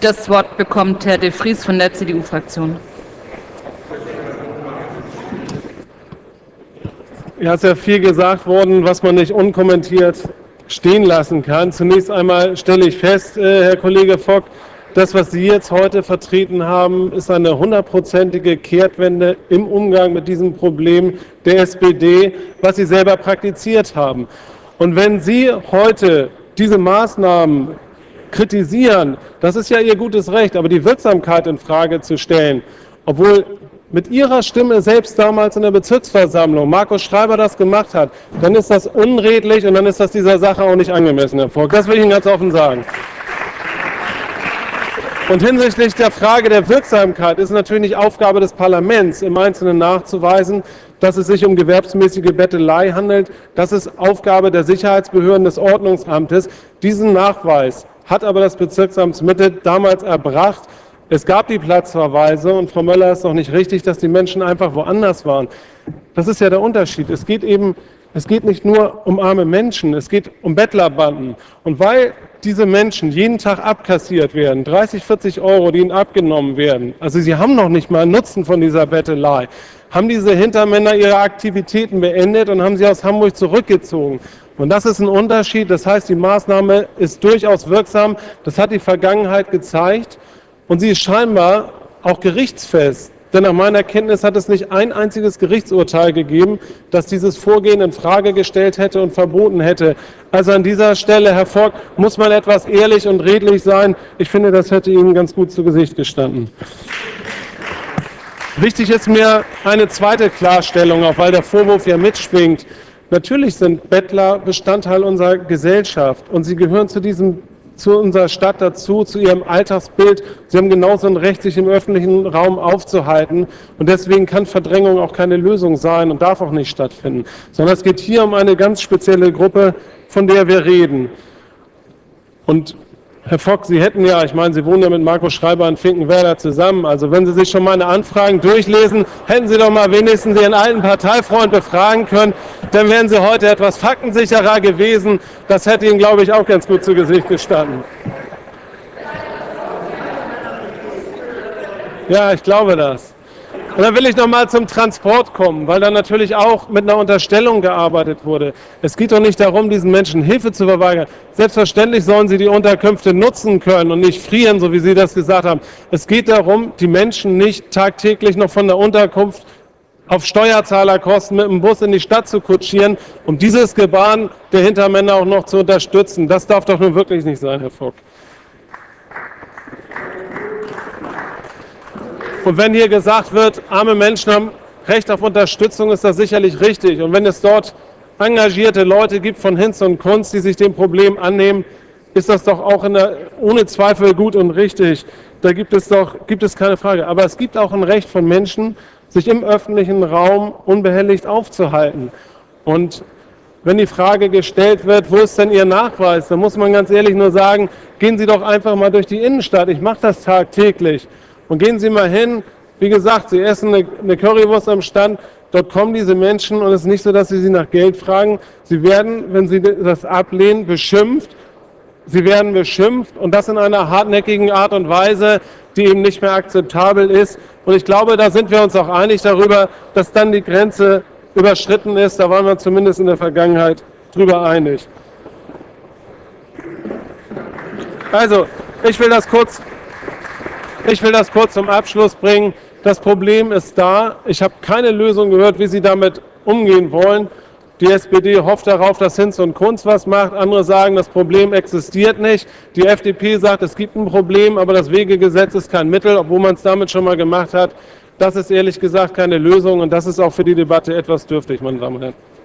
Das Wort bekommt Herr de Vries von der CDU-Fraktion. Ja, es ist ja viel gesagt worden, was man nicht unkommentiert stehen lassen kann. Zunächst einmal stelle ich fest, äh, Herr Kollege Fock, das, was Sie jetzt heute vertreten haben, ist eine hundertprozentige Kehrtwende im Umgang mit diesem Problem der SPD, was Sie selber praktiziert haben. Und wenn Sie heute diese Maßnahmen kritisieren, das ist ja Ihr gutes Recht, aber die Wirksamkeit in Frage zu stellen, obwohl mit Ihrer Stimme selbst damals in der Bezirksversammlung Markus Schreiber das gemacht hat, dann ist das unredlich und dann ist das dieser Sache auch nicht angemessen, Herr Vogt. Das will ich Ihnen ganz offen sagen. Und hinsichtlich der Frage der Wirksamkeit ist natürlich nicht Aufgabe des Parlaments, im Einzelnen nachzuweisen, dass es sich um gewerbsmäßige Bettelei handelt. Das ist Aufgabe der Sicherheitsbehörden des Ordnungsamtes. Diesen Nachweis hat aber das Bezirksamt Mitte damals erbracht. Es gab die Platzverweise und Frau Möller ist doch nicht richtig, dass die Menschen einfach woanders waren. Das ist ja der Unterschied. Es geht eben, es geht nicht nur um arme Menschen, es geht um Bettlerbanden. Und weil diese Menschen jeden Tag abkassiert werden, 30, 40 Euro, die ihnen abgenommen werden, also sie haben noch nicht mal Nutzen von dieser Bettelei, haben diese Hintermänner ihre Aktivitäten beendet und haben sie aus Hamburg zurückgezogen. Und das ist ein Unterschied. Das heißt, die Maßnahme ist durchaus wirksam. Das hat die Vergangenheit gezeigt. Und sie ist scheinbar auch gerichtsfest. Denn nach meiner Kenntnis hat es nicht ein einziges Gerichtsurteil gegeben, das dieses Vorgehen in Frage gestellt hätte und verboten hätte. Also an dieser Stelle, Herr Fogg, muss man etwas ehrlich und redlich sein. Ich finde, das hätte Ihnen ganz gut zu Gesicht gestanden. Wichtig ist mir eine zweite Klarstellung, auch weil der Vorwurf ja mitschwingt. Natürlich sind Bettler Bestandteil unserer Gesellschaft und sie gehören zu diesem zu unserer Stadt dazu, zu ihrem Alltagsbild. Sie haben genauso ein Recht, sich im öffentlichen Raum aufzuhalten. Und deswegen kann Verdrängung auch keine Lösung sein und darf auch nicht stattfinden. Sondern es geht hier um eine ganz spezielle Gruppe, von der wir reden. Und Herr Fock, Sie hätten ja, ich meine, Sie wohnen ja mit Marco Schreiber in Finkenwerder zusammen. Also wenn Sie sich schon meine Anfragen durchlesen, hätten Sie doch mal wenigstens Ihren alten Parteifreund befragen können. Dann wären Sie heute etwas faktensicherer gewesen. Das hätte Ihnen, glaube ich, auch ganz gut zu Gesicht gestanden. Ja, ich glaube das. Und dann will ich noch mal zum Transport kommen, weil da natürlich auch mit einer Unterstellung gearbeitet wurde. Es geht doch nicht darum, diesen Menschen Hilfe zu verweigern. Selbstverständlich sollen sie die Unterkünfte nutzen können und nicht frieren, so wie Sie das gesagt haben. Es geht darum, die Menschen nicht tagtäglich noch von der Unterkunft auf Steuerzahlerkosten mit dem Bus in die Stadt zu kutschieren, um dieses Gebaren der Hintermänner auch noch zu unterstützen. Das darf doch nun wirklich nicht sein, Herr Vogt. Und wenn hier gesagt wird, arme Menschen haben Recht auf Unterstützung, ist das sicherlich richtig. Und wenn es dort engagierte Leute gibt von Hinz und Kunst, die sich dem Problem annehmen, ist das doch auch der, ohne Zweifel gut und richtig. Da gibt es doch gibt es keine Frage. Aber es gibt auch ein Recht von Menschen, sich im öffentlichen Raum unbehelligt aufzuhalten. Und wenn die Frage gestellt wird, wo ist denn Ihr Nachweis, dann muss man ganz ehrlich nur sagen, gehen Sie doch einfach mal durch die Innenstadt. Ich mache das tagtäglich. Und gehen Sie mal hin, wie gesagt, Sie essen eine, Currywurst am Stand, dort kommen diese Menschen und es ist nicht so, dass Sie sie nach Geld fragen. Sie werden, wenn Sie das ablehnen, beschimpft. Sie werden beschimpft und das in einer hartnäckigen Art und Weise, die eben nicht mehr akzeptabel ist. Und ich glaube, da sind wir uns auch einig darüber, dass dann die Grenze überschritten ist. Da waren wir zumindest in der Vergangenheit drüber einig. Also, ich will das kurz ich will das kurz zum Abschluss bringen. Das Problem ist da. Ich habe keine Lösung gehört, wie Sie damit umgehen wollen. Die SPD hofft darauf, dass Hinz und Kunz was macht. Andere sagen, das Problem existiert nicht. Die FDP sagt, es gibt ein Problem, aber das Wegegesetz ist kein Mittel, obwohl man es damit schon mal gemacht hat. Das ist ehrlich gesagt keine Lösung und das ist auch für die Debatte etwas dürftig, meine Damen und Herren.